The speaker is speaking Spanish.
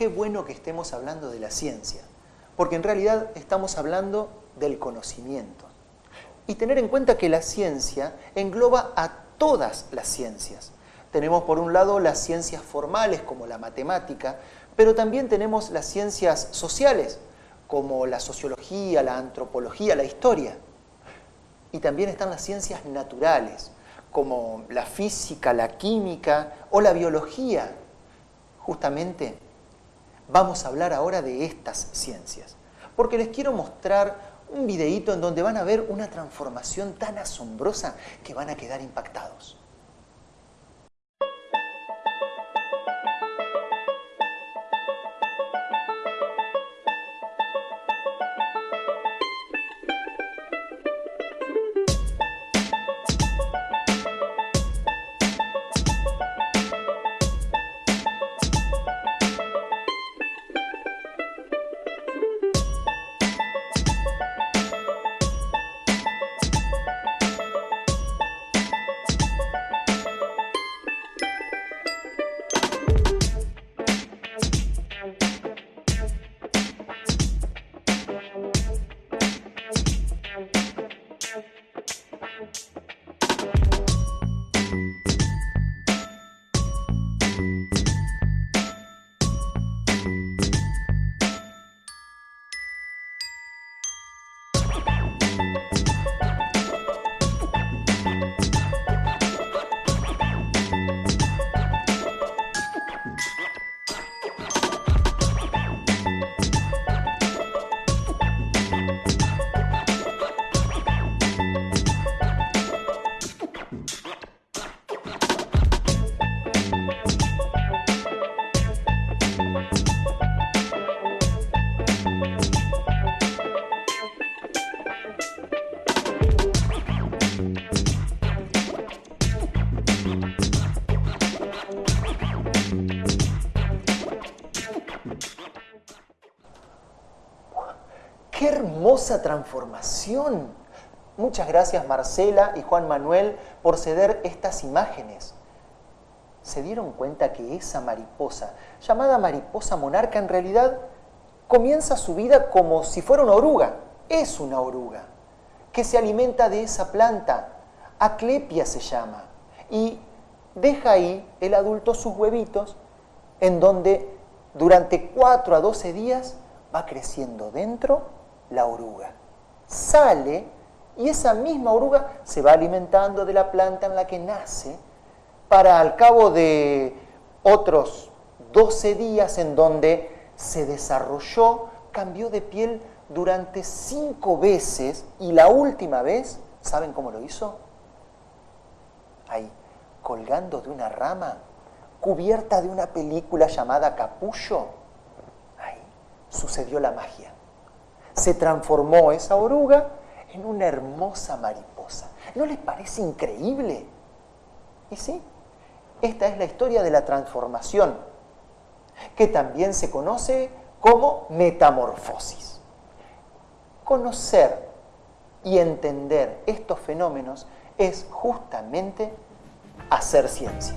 qué bueno que estemos hablando de la ciencia, porque en realidad estamos hablando del conocimiento. Y tener en cuenta que la ciencia engloba a todas las ciencias. Tenemos por un lado las ciencias formales como la matemática, pero también tenemos las ciencias sociales como la sociología, la antropología, la historia. Y también están las ciencias naturales como la física, la química o la biología. Justamente vamos a hablar ahora de estas ciencias, porque les quiero mostrar un videíto en donde van a ver una transformación tan asombrosa que van a quedar impactados. ¡Qué hermosa transformación! Muchas gracias Marcela y Juan Manuel por ceder estas imágenes. ¿Se dieron cuenta que esa mariposa, llamada mariposa monarca, en realidad comienza su vida como si fuera una oruga? Es una oruga que se alimenta de esa planta, aclepia se llama, y deja ahí el adulto sus huevitos en donde durante 4 a 12 días va creciendo dentro la oruga. Sale y esa misma oruga se va alimentando de la planta en la que nace para al cabo de otros 12 días en donde se desarrolló, cambió de piel durante cinco veces y la última vez, ¿saben cómo lo hizo? Ahí, colgando de una rama, cubierta de una película llamada Capullo, ahí sucedió la magia se transformó esa oruga en una hermosa mariposa. ¿No les parece increíble? Y sí, esta es la historia de la transformación, que también se conoce como metamorfosis. Conocer y entender estos fenómenos es justamente hacer ciencia.